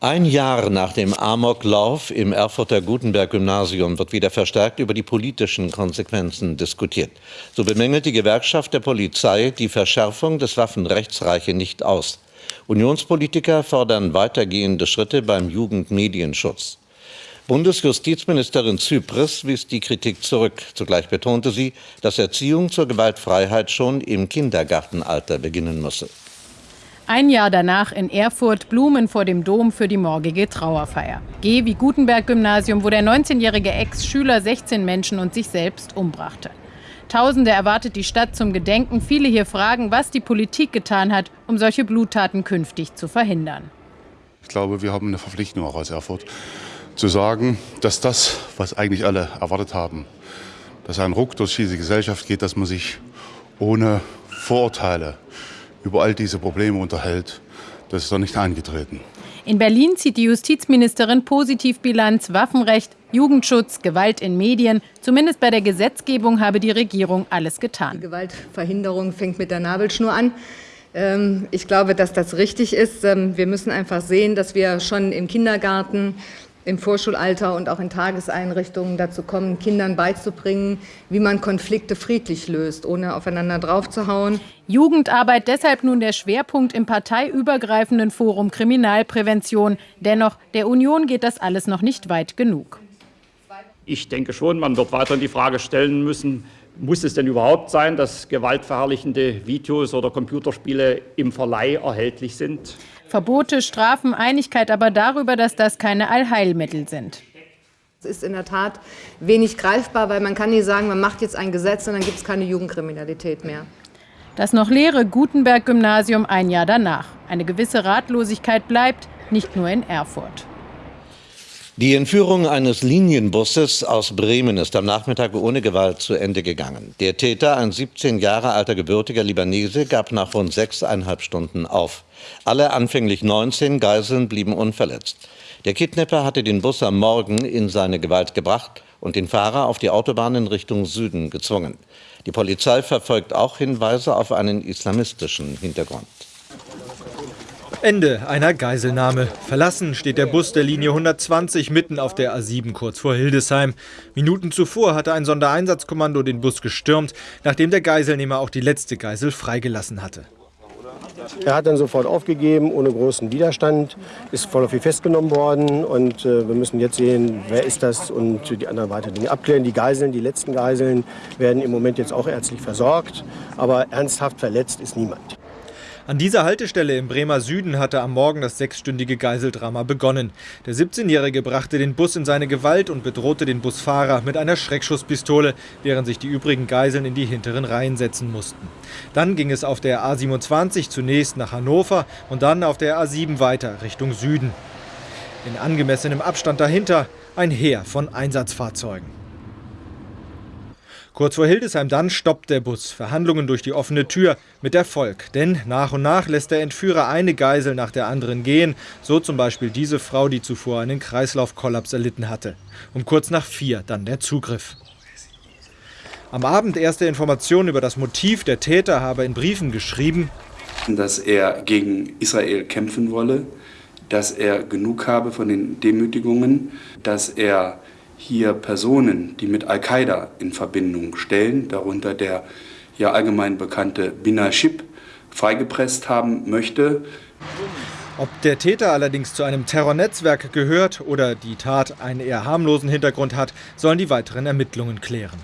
Ein Jahr nach dem Amoklauf im Erfurter Gutenberg-Gymnasium wird wieder verstärkt über die politischen Konsequenzen diskutiert. So bemängelt die Gewerkschaft der Polizei, die Verschärfung des Waffenrechts reiche nicht aus. Unionspolitiker fordern weitergehende Schritte beim Jugendmedienschutz. Bundesjustizministerin Zypris wies die Kritik zurück. Zugleich betonte sie, dass Erziehung zur Gewaltfreiheit schon im Kindergartenalter beginnen müsse. Ein Jahr danach in Erfurt Blumen vor dem Dom für die morgige Trauerfeier. G wie Gutenberg-Gymnasium, wo der 19-jährige Ex-Schüler 16 Menschen und sich selbst umbrachte. Tausende erwartet die Stadt zum Gedenken. Viele hier fragen, was die Politik getan hat, um solche Bluttaten künftig zu verhindern. Ich glaube, wir haben eine Verpflichtung auch als Erfurt, zu sagen, dass das, was eigentlich alle erwartet haben, dass ein Ruck durch diese Gesellschaft geht, dass man sich ohne Vorurteile über all diese Probleme unterhält, das ist doch nicht eingetreten. In Berlin zieht die Justizministerin positiv Bilanz Waffenrecht, Jugendschutz, Gewalt in Medien. Zumindest bei der Gesetzgebung habe die Regierung alles getan. Die Gewaltverhinderung fängt mit der Nabelschnur an. Ähm, ich glaube, dass das richtig ist. Ähm, wir müssen einfach sehen, dass wir schon im Kindergarten im Vorschulalter und auch in Tageseinrichtungen dazu kommen, Kindern beizubringen, wie man Konflikte friedlich löst, ohne aufeinander draufzuhauen. Jugendarbeit deshalb nun der Schwerpunkt im parteiübergreifenden Forum Kriminalprävention. Dennoch, der Union geht das alles noch nicht weit genug. Ich denke schon, man wird weiter die Frage stellen müssen, muss es denn überhaupt sein, dass gewaltverherrlichende Videos oder Computerspiele im Verleih erhältlich sind? Verbote, Strafen, Einigkeit aber darüber, dass das keine Allheilmittel sind. Es ist in der Tat wenig greifbar, weil man kann nicht sagen, man macht jetzt ein Gesetz und dann gibt es keine Jugendkriminalität mehr. Das noch leere Gutenberg-Gymnasium ein Jahr danach. Eine gewisse Ratlosigkeit bleibt, nicht nur in Erfurt. Die Entführung eines Linienbusses aus Bremen ist am Nachmittag ohne Gewalt zu Ende gegangen. Der Täter, ein 17 Jahre alter gebürtiger Libanese, gab nach rund sechseinhalb Stunden auf. Alle anfänglich 19 Geiseln blieben unverletzt. Der Kidnapper hatte den Bus am Morgen in seine Gewalt gebracht und den Fahrer auf die Autobahn in Richtung Süden gezwungen. Die Polizei verfolgt auch Hinweise auf einen islamistischen Hintergrund. Ende einer Geiselnahme. Verlassen steht der Bus der Linie 120 mitten auf der A7 kurz vor Hildesheim. Minuten zuvor hatte ein Sondereinsatzkommando den Bus gestürmt, nachdem der Geiselnehmer auch die letzte Geisel freigelassen hatte. Er hat dann sofort aufgegeben, ohne großen Widerstand, ist voll auf ihn festgenommen worden. Und äh, wir müssen jetzt sehen, wer ist das und die anderen weiteren Dinge abklären. Die Geiseln, die letzten Geiseln, werden im Moment jetzt auch ärztlich versorgt. Aber ernsthaft verletzt ist niemand. An dieser Haltestelle im Bremer Süden hatte am Morgen das sechsstündige Geiseldrama begonnen. Der 17-Jährige brachte den Bus in seine Gewalt und bedrohte den Busfahrer mit einer Schreckschusspistole, während sich die übrigen Geiseln in die hinteren Reihen setzen mussten. Dann ging es auf der A27 zunächst nach Hannover und dann auf der A7 weiter Richtung Süden. In angemessenem Abstand dahinter ein Heer von Einsatzfahrzeugen. Kurz vor Hildesheim dann stoppt der Bus. Verhandlungen durch die offene Tür mit Erfolg. Denn nach und nach lässt der Entführer eine Geisel nach der anderen gehen. So zum Beispiel diese Frau, die zuvor einen Kreislaufkollaps erlitten hatte. Um kurz nach vier dann der Zugriff. Am Abend erste Informationen über das Motiv der Täter habe in Briefen geschrieben, dass er gegen Israel kämpfen wolle, dass er genug habe von den Demütigungen, dass er hier Personen, die mit Al-Qaida in Verbindung stellen, darunter der ja allgemein bekannte Bina Shib, freigepresst haben möchte. Ob der Täter allerdings zu einem Terrornetzwerk gehört oder die Tat einen eher harmlosen Hintergrund hat, sollen die weiteren Ermittlungen klären.